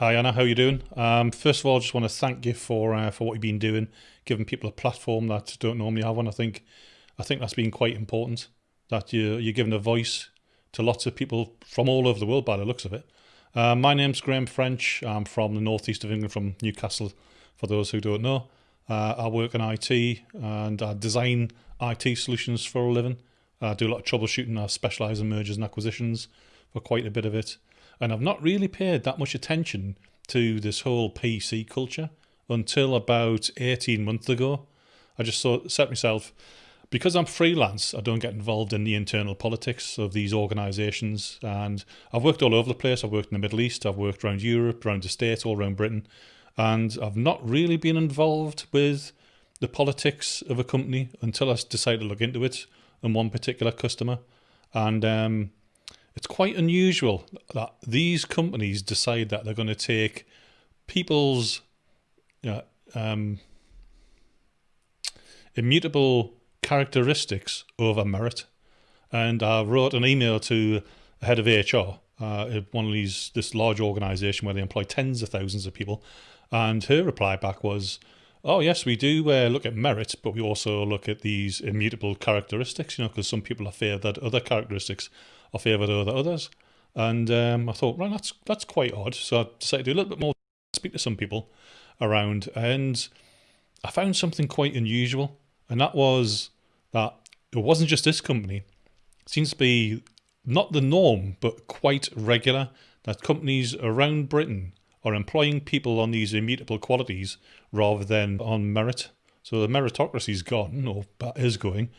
Hi Anna, how you doing? Um, first of all, I just want to thank you for uh, for what you've been doing, giving people a platform that don't normally have one. I think I think that's been quite important. That you you're giving a voice to lots of people from all over the world by the looks of it. Uh, my name's Graham French. I'm from the northeast of England, from Newcastle. For those who don't know, uh, I work in IT and I design IT solutions for a living. I do a lot of troubleshooting. I specialise in mergers and acquisitions for quite a bit of it. And I've not really paid that much attention to this whole PC culture until about 18 months ago. I just thought, set myself, because I'm freelance, I don't get involved in the internal politics of these organisations. And I've worked all over the place. I've worked in the Middle East, I've worked around Europe, around the States, all around Britain. And I've not really been involved with the politics of a company until I decided to look into it and one particular customer. And um, it's quite unusual that these companies decide that they're going to take people's you know, um, immutable characteristics over merit. And I wrote an email to the head of HR, uh, one of these this large organisation where they employ tens of thousands of people, and her reply back was, "Oh yes, we do uh, look at merit, but we also look at these immutable characteristics. You know, because some people are favoured that other characteristics are favoured over others." And um, I thought, right, that's that's quite odd. So I decided to do a little bit more, speak to some people around, and I found something quite unusual, and that was that it wasn't just this company. It seems to be not the norm, but quite regular that companies around Britain are employing people on these immutable qualities rather than on merit. So the meritocracy is gone, or is going,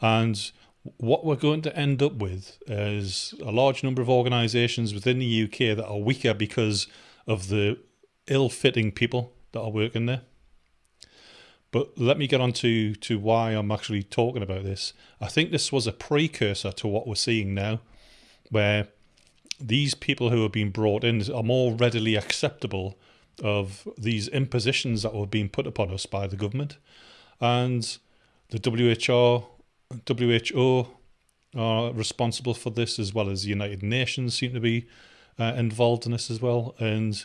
and what we're going to end up with is a large number of organisations within the UK that are weaker because of the ill-fitting people that are working there. But let me get on to, to why I'm actually talking about this. I think this was a precursor to what we're seeing now, where these people who have been brought in are more readily acceptable of these impositions that were being put upon us by the government. And the WHO, WHO are responsible for this as well as the United Nations seem to be uh, involved in this as well. And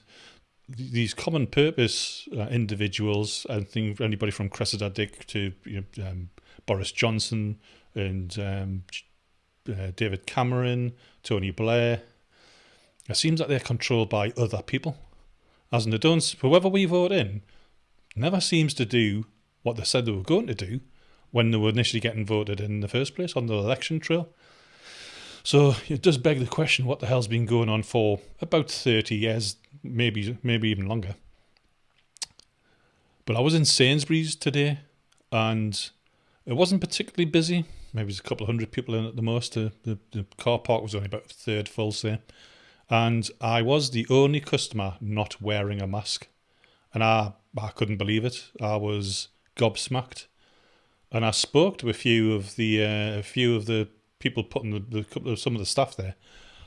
these common purpose uh, individuals, I think anybody from Cressida Dick to you know, um, Boris Johnson and um, uh, David Cameron, Tony Blair, it seems like they're controlled by other people. As in, they don't, whoever we vote in never seems to do what they said they were going to do when they were initially getting voted in the first place on the election trail. So it does beg the question what the hell's been going on for about 30 years, maybe maybe even longer. But I was in Sainsbury's today and it wasn't particularly busy. Maybe there's a couple of hundred people in at the most. The, the, the car park was only about a third full, say. And I was the only customer not wearing a mask. And I, I couldn't believe it. I was gobsmacked. And I spoke to a few of the uh, a few of the people putting the, the some of the stuff there.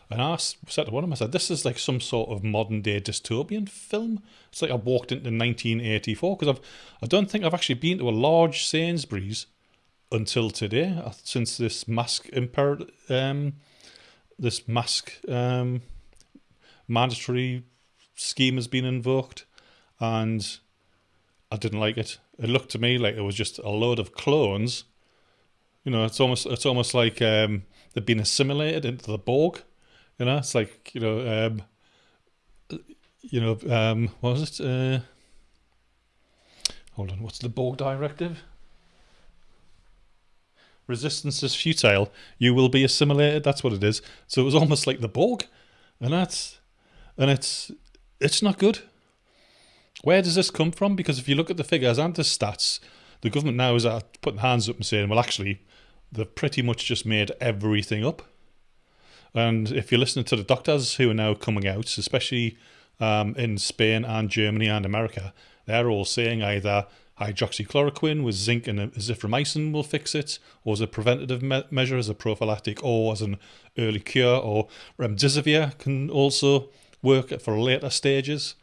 And I said to one of them, I said, this is like some sort of modern day dystopian film. It's like I walked into 1984 because I've, I don't think I've actually been to a large Sainsbury's until today, uh, since this mask imper um, this mask um, mandatory scheme has been invoked, and I didn't like it. It looked to me like it was just a load of clones you know, it's almost it's almost like um, they've been assimilated into the Borg. You know, it's like you know, um, you know, um, what was it? Uh, hold on, what's the Borg directive? Resistance is futile. You will be assimilated. That's what it is. So it was almost like the Borg, and that's and it's it's not good. Where does this come from? Because if you look at the figures and the stats, the government now is putting hands up and saying, well, actually, they've pretty much just made everything up. And if you're listening to the doctors who are now coming out, especially um, in Spain and Germany and America, they're all saying either hydroxychloroquine with zinc and azithromycin will fix it, or as a preventative me measure, as a prophylactic, or as an early cure, or remdesivir can also work for later stages.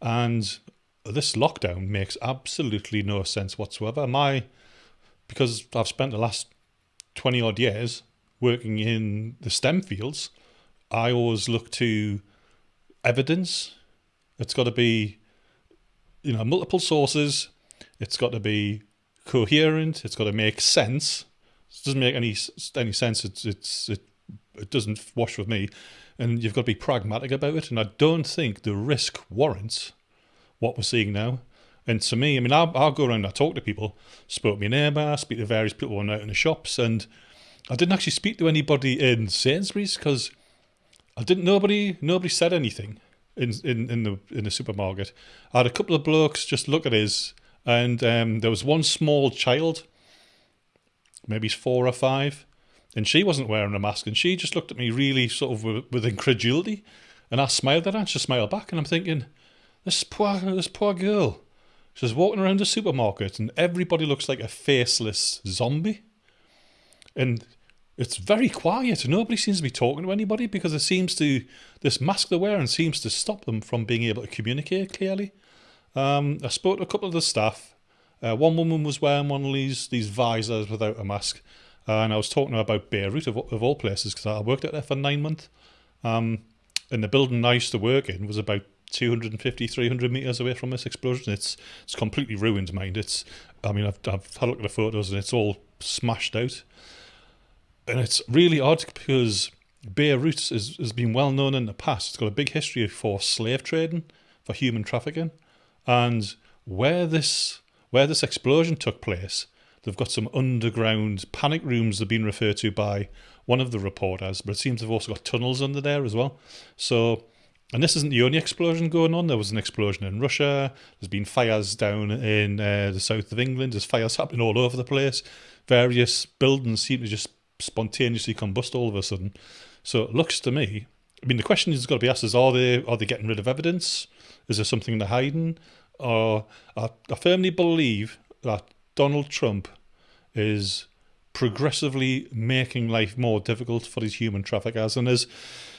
And this lockdown makes absolutely no sense whatsoever. My, because I've spent the last 20 odd years working in the STEM fields, I always look to evidence It's got to be, you know, multiple sources. It's got to be coherent. It's got to make sense. It doesn't make any any sense. It's it's it, it doesn't wash with me. And you've got to be pragmatic about it. And I don't think the risk warrants what we're seeing now. And to me, I mean, I'll, I'll go around and I talk to people, spoke to my neighbour, speak to various people out in the shops, and I didn't actually speak to anybody in Sainsbury's because I didn't. Nobody, nobody said anything in in in the in the supermarket. I had a couple of blokes just look at his, and um, there was one small child, maybe four or five, and she wasn't wearing a mask, and she just looked at me really sort of with, with incredulity, and I smiled at her, and she smiled back, and I'm thinking, this poor this poor girl, she's walking around the supermarket, and everybody looks like a faceless zombie, and it's very quiet. Nobody seems to be talking to anybody because it seems to this mask they're wearing seems to stop them from being able to communicate clearly. Um, I spoke to a couple of the staff. Uh, one woman was wearing one of these these visors without a mask, uh, and I was talking about Beirut of, of all places because I worked out there for nine months. Um, and the building I used to work in was about 250, 300 meters away from this explosion. It's it's completely ruined, mind. It's I mean I've I've had a look at the photos and it's all smashed out and it's really odd because Beirut is, has been well known in the past. It's got a big history for slave trading, for human trafficking, and where this where this explosion took place, they've got some underground panic rooms that have been referred to by one of the reporters, but it seems they've also got tunnels under there as well. So, and this isn't the only explosion going on. There was an explosion in Russia. There's been fires down in uh, the south of England. There's fires happening all over the place. Various buildings seem to just spontaneously combust all of a sudden. So it looks to me, I mean, the question is got to be asked: Is are they are they getting rid of evidence? Is there something they're hiding? Or I, I firmly believe that Donald Trump is progressively making life more difficult for these human traffickers. And as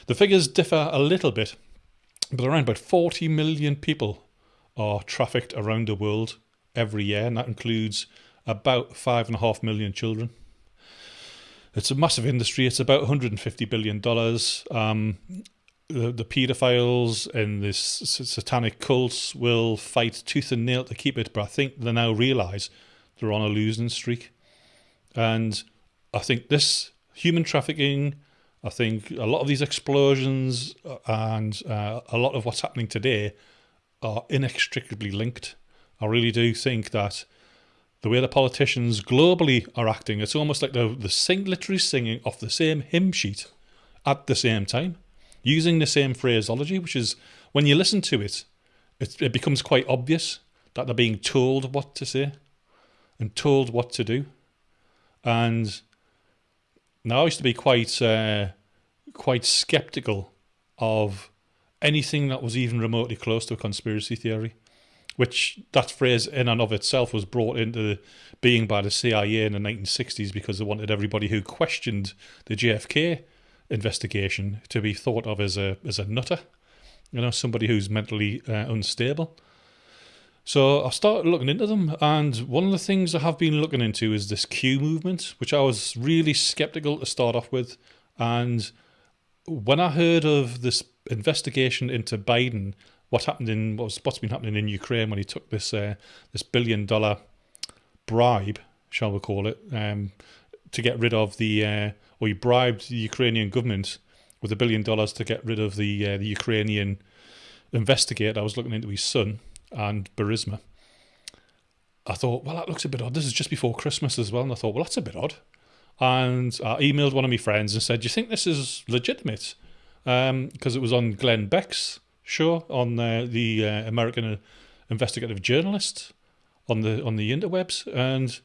the figures differ a little bit, but around about 40 million people are trafficked around the world every year, and that includes about five and a half million children. It's a massive industry. It's about 150 billion dollars. Um, the, the paedophiles and this satanic cults will fight tooth and nail to keep it, but I think they now realise they're on a losing streak. And I think this human trafficking, I think a lot of these explosions uh, and uh, a lot of what's happening today are inextricably linked. I really do think that the way the politicians globally are acting, it's almost like they're the sing, literally singing off the same hymn sheet at the same time, using the same phraseology, which is when you listen to it, it, it becomes quite obvious that they're being told what to say and told what to do. And now I used to be quite uh, quite skeptical of anything that was even remotely close to a conspiracy theory which that phrase in and of itself was brought into being by the CIA in the 1960s because they wanted everybody who questioned the JFK investigation to be thought of as a as a nutter, you know, somebody who's mentally uh, unstable. So I started looking into them, and one of the things I have been looking into is this Q movement, which I was really skeptical to start off with, and when I heard of this investigation into Biden what happened in what's what's been happening in Ukraine when he took this uh, this billion dollar bribe, shall we call it, um, to get rid of the uh, or he bribed the Ukrainian government with a billion dollars to get rid of the uh, the Ukrainian investigator. I was looking into his son and Burisma. I thought, well, that looks a bit odd. This is just before Christmas as well, and I thought, well, that's a bit odd. And I emailed one of my friends and said, "Do you think this is legitimate?" Because um, it was on Glenn Beck's show on the uh, American investigative journalist on the on the interwebs, and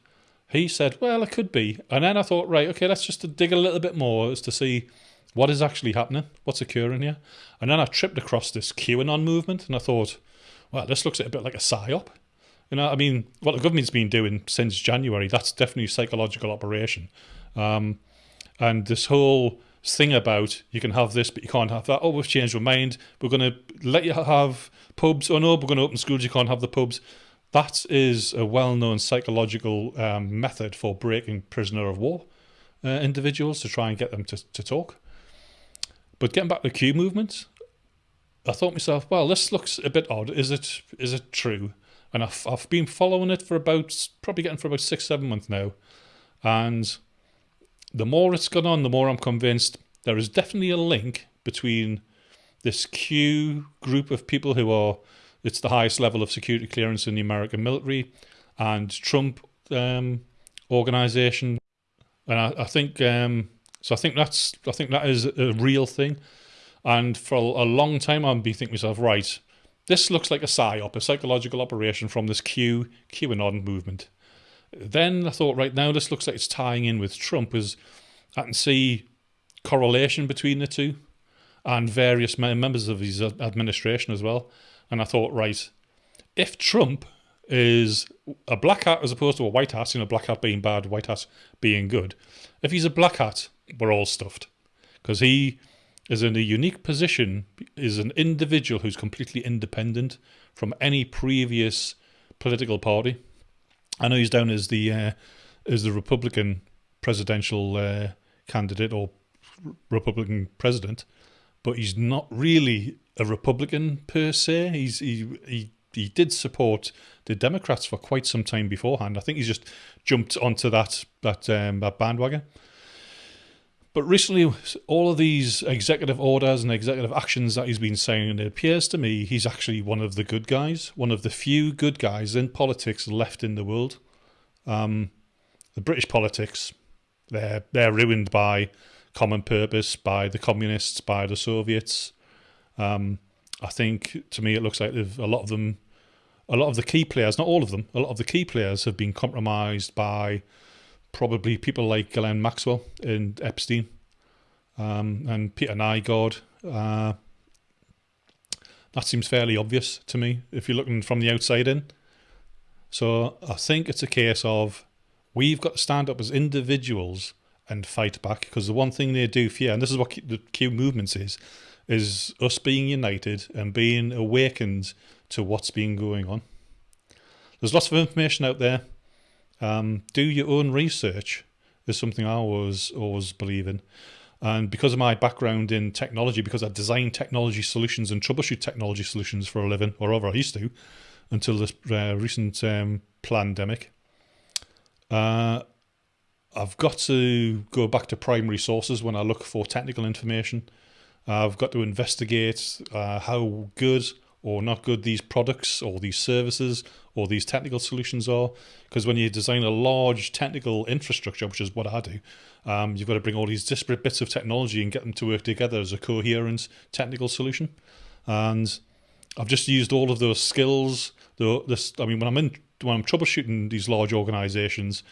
he said, "Well, it could be." And then I thought, right, okay, let's just dig a little bit more as to see what is actually happening, what's occurring here. And then I tripped across this QAnon movement, and I thought, well, this looks a bit like a psyop. You know, I mean, what the government's been doing since January, that's definitely a psychological operation. Um, and this whole thing about you can have this but you can't have that. Oh, we've changed our mind. We're going to let you have pubs. Oh no, we're going to open schools. You can't have the pubs. That is a well-known psychological um, method for breaking prisoner of war uh, individuals to try and get them to, to talk. But getting back to the Q movement, I thought myself, well, this looks a bit odd. Is it is it true? And I've, I've been following it for about, probably getting for about six, seven months now. And the more it's gone on, the more I'm convinced there is definitely a link between this Q group of people who are, it's the highest level of security clearance in the American military, and Trump um, organization. And I, I think, um, so I think that's, I think that is a real thing. And for a long time, I've been thinking myself, right, this looks like a psyop, a psychological operation from this Q QAnon movement. Then I thought, right now, this looks like it's tying in with Trump, as I can see correlation between the two and various members of his administration as well. And I thought, right, if Trump is a black hat as opposed to a white hat, you know, black hat being bad, white hat being good, if he's a black hat, we're all stuffed. Because he is in a unique position, is an individual who's completely independent from any previous political party. I know he's down as the uh, as the Republican presidential uh, candidate or Republican president, but he's not really a Republican per se. He's he he he did support the Democrats for quite some time beforehand. I think he's just jumped onto that that um, that bandwagon. But recently, all of these executive orders and executive actions that he's been saying, and it appears to me he's actually one of the good guys, one of the few good guys in politics left in the world. Um, the British politics, they're they're ruined by common purpose, by the communists, by the Soviets. Um, I think to me it looks like a lot of them, a lot of the key players, not all of them, a lot of the key players have been compromised by probably people like Ghislaine Maxwell and Epstein um, and Peter Nygard. Uh, that seems fairly obvious to me if you're looking from the outside in. So I think it's a case of we've got to stand up as individuals and fight back because the one thing they do fear, and this is what the Q movements is, is us being united and being awakened to what's been going on. There's lots of information out there. Um, do your own research is something I always always believe in. And because of my background in technology, because I design technology solutions and troubleshoot technology solutions for a living, or ever I used to, until this uh, recent um, pandemic, uh, I've got to go back to primary sources when I look for technical information. I've got to investigate uh, how good or not good these products or these services or these technical solutions are. Because when you design a large technical infrastructure, which is what I do, um, you've got to bring all these disparate bits of technology and get them to work together as a coherent technical solution. And I've just used all of those skills. The, this, I mean, when I'm in, when I'm troubleshooting these large organizations,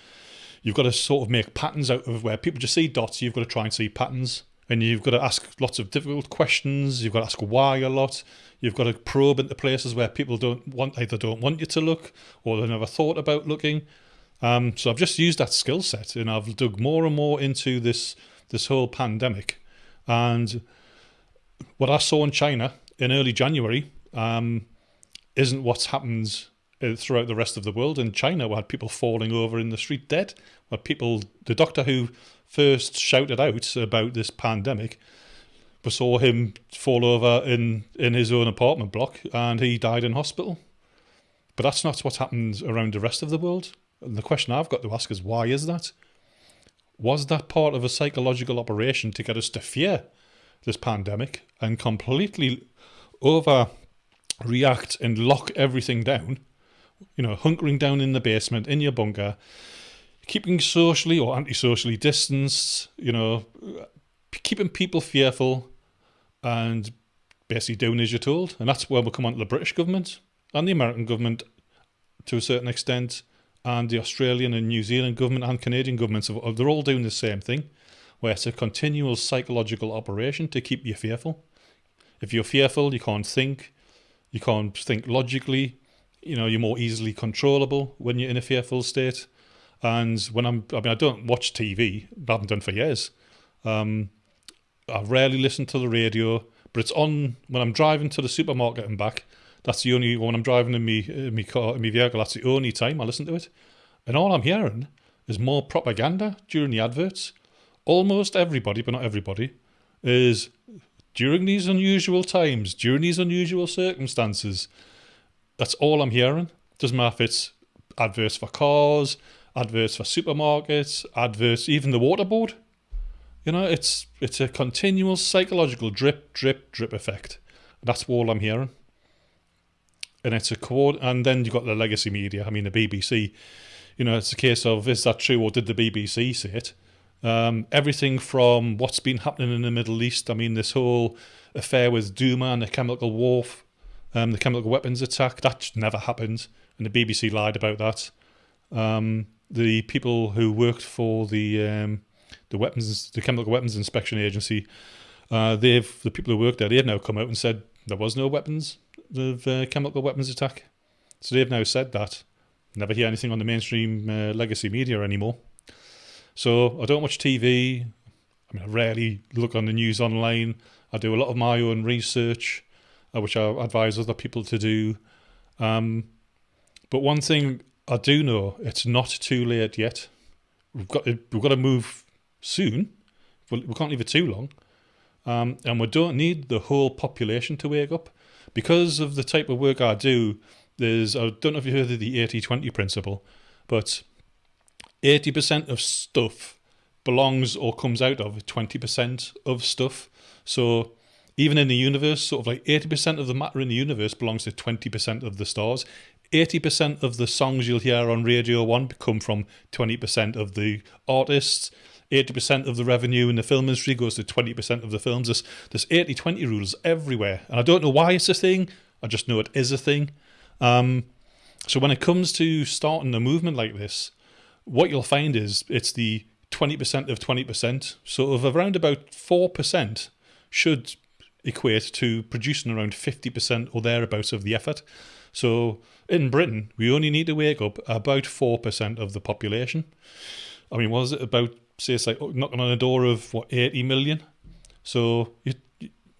you've got to sort of make patterns out of where people just see dots. You've got to try and see patterns and you've got to ask lots of difficult questions. You've got to ask why a lot. You've got to probe into places where people don't want either don't want you to look or they never thought about looking. Um, so I've just used that skill set and I've dug more and more into this this whole pandemic. And what I saw in China in early January um, isn't what's happened uh, throughout the rest of the world. In China, we had people falling over in the street dead. We had people, the doctor who first shouted out about this pandemic we saw him fall over in, in his own apartment block and he died in hospital. But that's not what happens around the rest of the world. And the question I've got to ask is why is that? Was that part of a psychological operation to get us to fear this pandemic and completely overreact and lock everything down? You know, hunkering down in the basement, in your bunker, keeping socially or anti-socially distanced, you know, keeping people fearful and basically doing as you're told. And that's where we come on to the British government and the American government to a certain extent, and the Australian and New Zealand government and Canadian governments. They're all doing the same thing, where it's a continual psychological operation to keep you fearful. If you're fearful, you can't think, you can't think logically, you know, you're more easily controllable when you're in a fearful state. And when I'm, I mean, I don't watch TV, I haven't done for years. Um, I rarely listen to the radio, but it's on when I'm driving to the supermarket and back. That's the only when I'm driving in me in me car in me vehicle. That's the only time I listen to it, and all I'm hearing is more propaganda during the adverts. Almost everybody, but not everybody, is during these unusual times, during these unusual circumstances. That's all I'm hearing. Doesn't matter if it's adverts for cars, adverts for supermarkets, adverts, even the water board. You know, it's it's a continual psychological drip, drip, drip effect. That's all I'm hearing. And it's a cord, and then you've got the legacy media. I mean, the BBC. You know, it's a case of is that true or did the BBC say it? Um, everything from what's been happening in the Middle East. I mean, this whole affair with Douma and the chemical war, um, the chemical weapons attack, that never happened. And the BBC lied about that. Um, the people who worked for the um, the weapons, the chemical weapons inspection agency, uh, they've the people who worked there, they've now come out and said there was no weapons of uh, chemical weapons attack. So they've now said that. Never hear anything on the mainstream uh, legacy media anymore. So I don't watch TV. I mean, I rarely look on the news online. I do a lot of my own research, uh, which I advise other people to do. Um, but one thing I do know, it's not too late yet. We've got to, we've got to move soon. We can't leave it too long. Um, and we don't need the whole population to wake up. Because of the type of work I do, there's, I don't know if you heard of the 80 20 principle, but 80% of stuff belongs or comes out of 20% of stuff. So even in the universe, sort of like 80% of the matter in the universe belongs to 20% of the stars. 80% of the songs you'll hear on Radio 1 come from 20% of the artists. 80% of the revenue in the film industry goes to 20% of the films. There's, there's 80 20 rules everywhere. And I don't know why it's a thing, I just know it is a thing. Um, so when it comes to starting a movement like this, what you'll find is it's the 20% of 20%, so of around about 4% should equate to producing around 50% or thereabouts of the effort. So in Britain, we only need to wake up about 4% of the population. I mean, was it about, say, it's like knocking on a door of, what, 80 million? So you,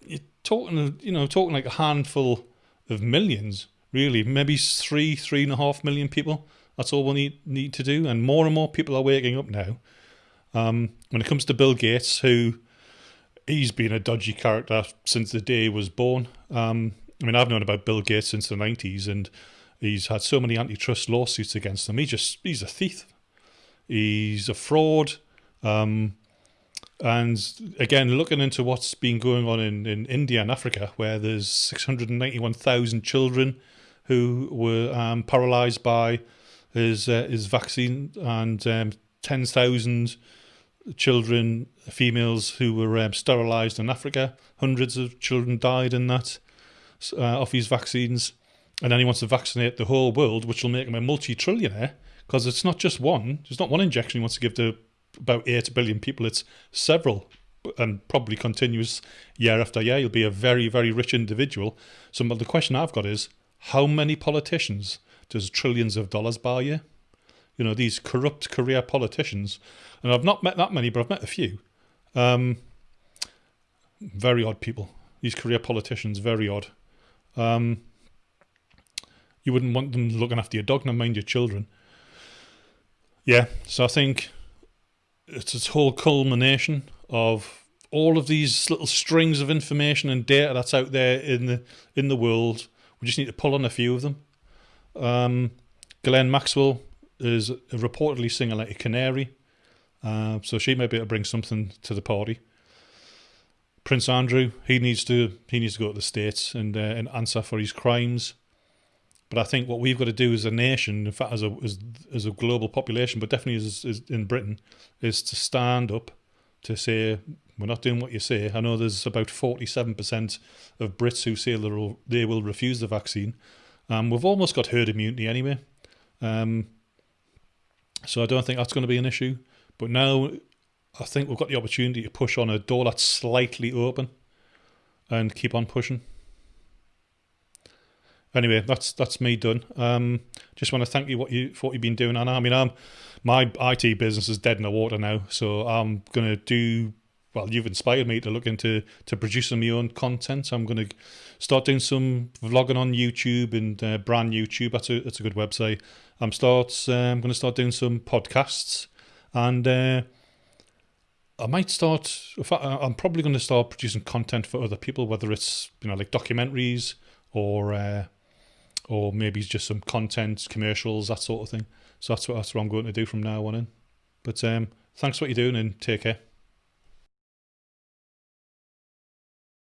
you're talking, you know, talking like a handful of millions, really, maybe three, three and a half million people that's all we need need to do, and more and more people are waking up now. Um, when it comes to Bill Gates, who he's been a dodgy character since the day he was born. Um, I mean, I've known about Bill Gates since the nineties, and he's had so many antitrust lawsuits against him. He just he's a thief. He's a fraud. Um, and again, looking into what's been going on in, in India and Africa, where there's 691,000 children who were um, paralyzed by his uh, his vaccine and um, ten thousand children, females who were um, sterilised in Africa. Hundreds of children died in that uh, off his vaccines, and then he wants to vaccinate the whole world, which will make him a multi-trillionaire because it's not just one. There's not one injection he wants to give to about eight billion people. It's several. And probably continues year after year. He'll be a very, very rich individual. So, the question I've got is how many politicians does trillions of dollars buy you? You know, these corrupt career politicians. And I've not met that many, but I've met a few. Um, very odd people. These career politicians, very odd. Um, you wouldn't want them looking after your dog, nor mind your children. Yeah, so I think it's this whole culmination of all of these little strings of information and data that's out there in the in the world. We just need to pull on a few of them. Um, Ghislaine Maxwell is reportedly singing like a canary, uh, so she may be able to bring something to the party. Prince Andrew, he needs to he needs to go to the states and uh, and answer for his crimes. But I think what we've got to do as a nation, in fact, as a as, as a global population, but definitely as, as in Britain, is to stand up to say we're not doing what you say. I know there's about forty-seven percent of Brits who say they will refuse the vaccine. Um, we've almost got herd immunity anyway. Um, so I don't think that's going to be an issue. But now I think we've got the opportunity to push on a door that's slightly open and keep on pushing. Anyway, that's that's me done. Um, just want to thank you what you for what you've been doing, Anna. I mean, I'm my IT business is dead in the water now, so I'm gonna do well, you've inspired me to look into to producing my own content. I'm going to start doing some vlogging on YouTube and uh, BrandNewTube. That's a that's a good website. I'm start. Uh, I'm going to start doing some podcasts, and uh, I might start. I'm probably going to start producing content for other people, whether it's you know like documentaries or uh, or maybe just some content, commercials, that sort of thing. So that's what that's what I'm going to do from now on in. But um, thanks for what you're doing and take care.